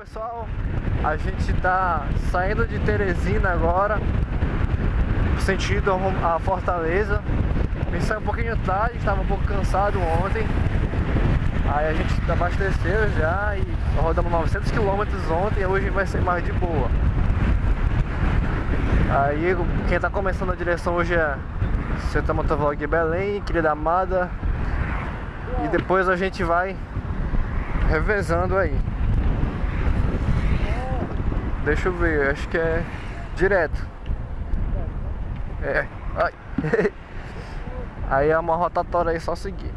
pessoal, a gente tá saindo de Teresina agora Sentido a Fortaleza. Me saiu um pouquinho tarde, estava um pouco cansado ontem. Aí a gente abasteceu já e rodamos 900 km ontem hoje vai ser mais de boa. Aí quem tá começando a direção hoje é Santa Motovlog Belém, querida amada. E depois a gente vai revezando aí Deixa eu ver, acho que é direto. É, ai. Aí é uma rotatória aí, só seguir.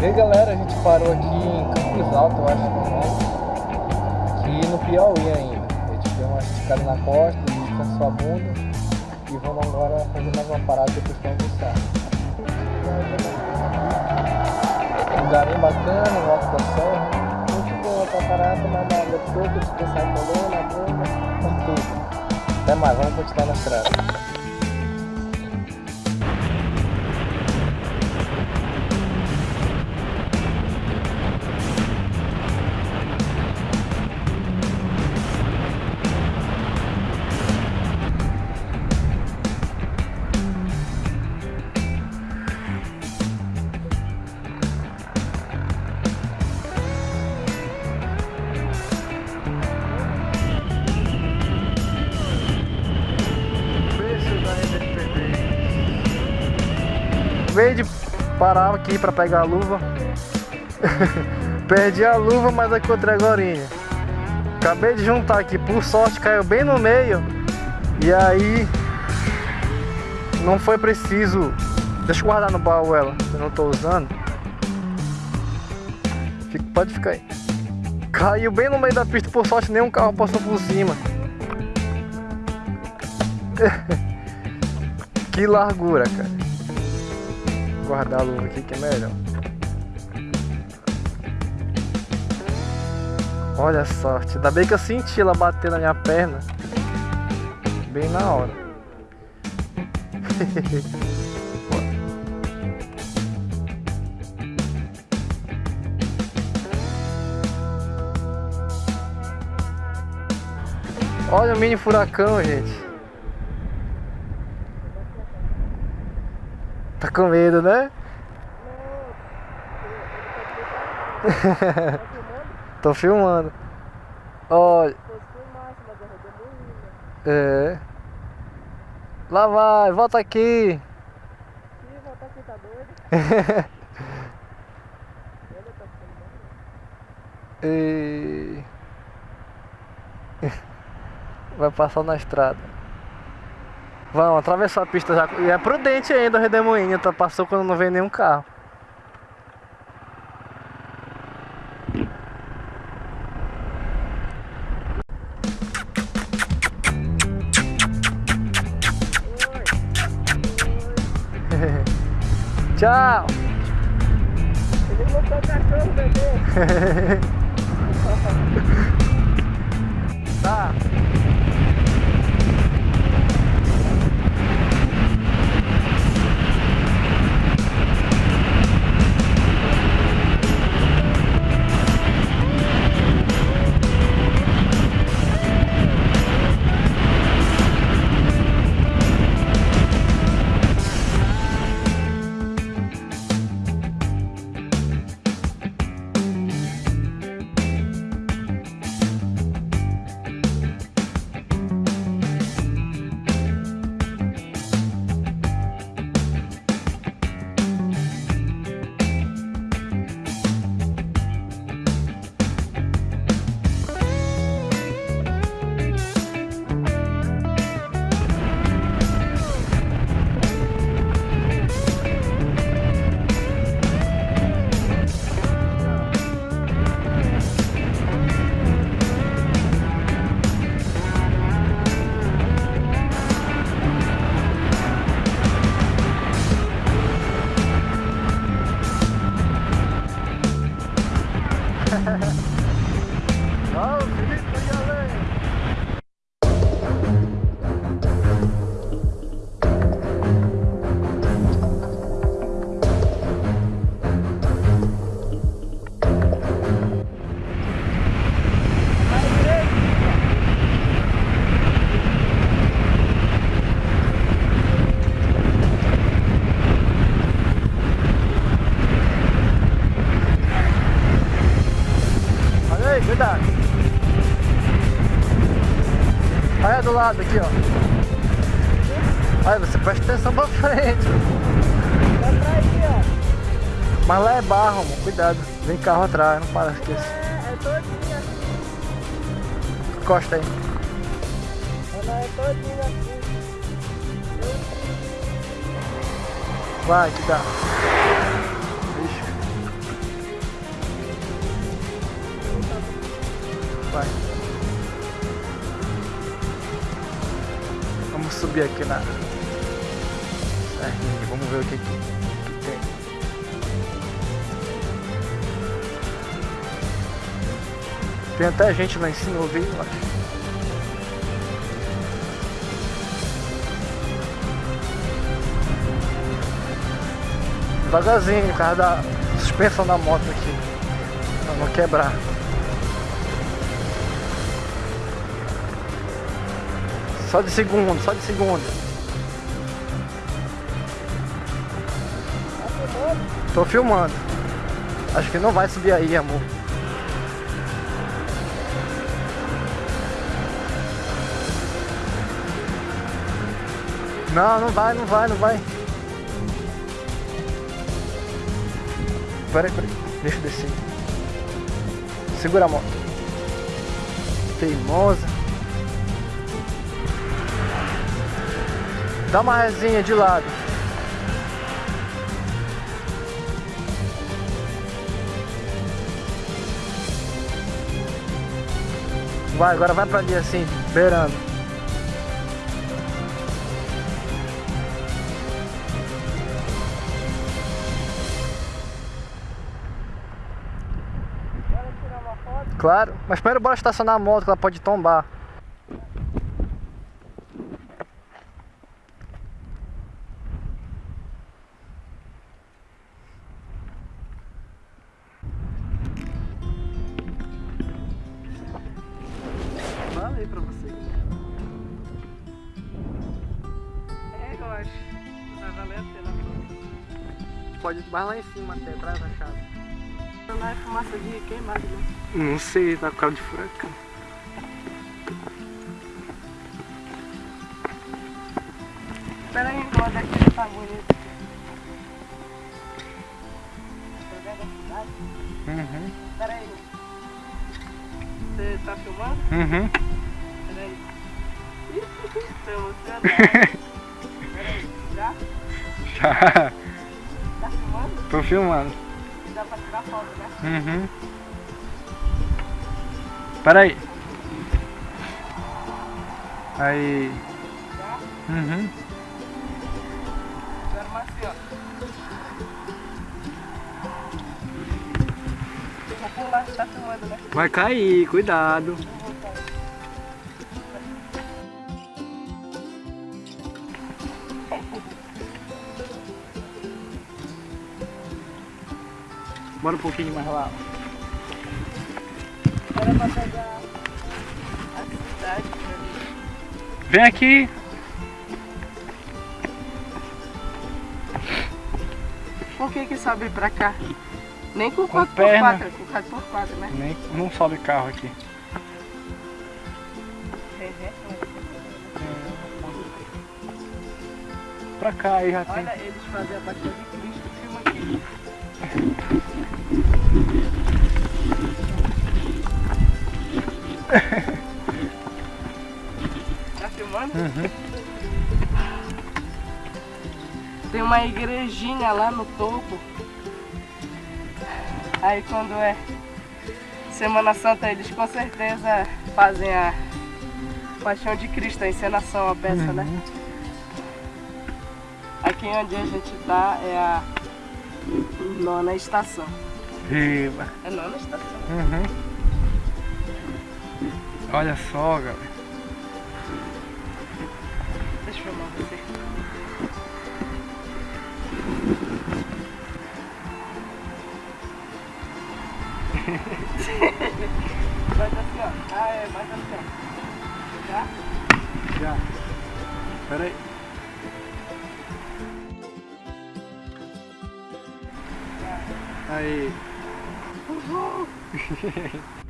E aí galera, a gente parou aqui em Campos Alto, eu acho que é aqui no Piauí ainda. A gente deu uma esticada na costa, descansou a bunda e vamos agora fazer mais uma parada depois para almoçar. Um lugar bem bacana, no alto da serra. Muito boa pra parar, tomar uma água coco, descansar a coluna, a bunda, com tudo. Até mais, vamos continuar na estrada. Parar aqui para pegar a luva, perdi a luva, mas encontrei agora. Acabei de juntar aqui, por sorte caiu bem no meio. E aí não foi preciso. Deixa eu guardar no baú ela, eu não estou usando. Fica, pode ficar aí. Caiu bem no meio da pista, por sorte nenhum carro passou por cima. que largura, cara guardar a luva aqui que é melhor. Olha a sorte. Ainda bem que eu senti ela bater na minha perna. Bem na hora. Olha o mini furacão, gente. Tá com medo, né? Tô filmando. Olha. É. Lá vai, volta aqui. Ih, volta aqui, tá doido? e... Vai passar na estrada. Vamos, atravessar a pista já. E é prudente ainda o redemoinho, tá? Passou quando não vem nenhum carro. Tchau! Ele botou cachorro, bebê! tá. Lado aqui, ó. Aí você presta atenção pra frente. Vai pra ó. Mas lá é barro, amor. Cuidado. Vem carro atrás, não para esquecer. É, é todinho. Encosta aí. Ela é. Vai, que dá. Ixi. Vai. Subir aqui na. Certinho, vamos ver o que, que tem. Tem até gente lá em cima, eu vi, eu acho. Devagarzinho, por causa da suspensão da moto aqui. Pra não quebrar. Só de segundo, só de segundo. Tô filmando. Acho que não vai subir aí, amor. Não, não vai, não vai, não vai. Peraí, peraí. Deixa eu descer. Segura a moto. Teimosa. Dá uma resinha de lado. Vai, agora vai pra ali assim, beirando. Claro, mas primeiro bora estacionar a moto que ela pode tombar. Pode ir mais lá em cima até, atrás da chave. Lá é fumaça de queimado, né? Não sei, tá com cara de furacão. Espera aí, o daqui tá bonito. Tá? Uhum. Espera aí. Você tá filmando? Uhum. Espera aí. Emocionado. Espera aí. Já? Já. Filmando? Tô filmando. Dá pra tirar foto, né? Uhum. Pera aí. Aí. Uhum. Assim, ó. Vou pular, tá filmando, né? Vai cair, cuidado. Bora um pouquinho mais lá. Era pra pegar a cidade. Vem aqui. Por que que sobe pra cá? Nem com Com 4x4, perna. é com 4x4, né? Nem, não sobe carro aqui. Pra cá aí já tem. Olha, eles fazem a Paixão de Cristo, filma aqui. Tá filmando? Uhum. Tem uma igrejinha lá no topo. Aí quando é Semana Santa eles com certeza fazem a Paixão de Cristo, a encenação, a peça, né? Uhum. Aqui onde a gente tá é a nona estação. Viva. É nona estação. Uhum. Olha só, galera. Deixa eu filmar você. Faz assim, ó. Ah, é, mais assim, ó. Já? Já. Pera aí. Aí. Uhul!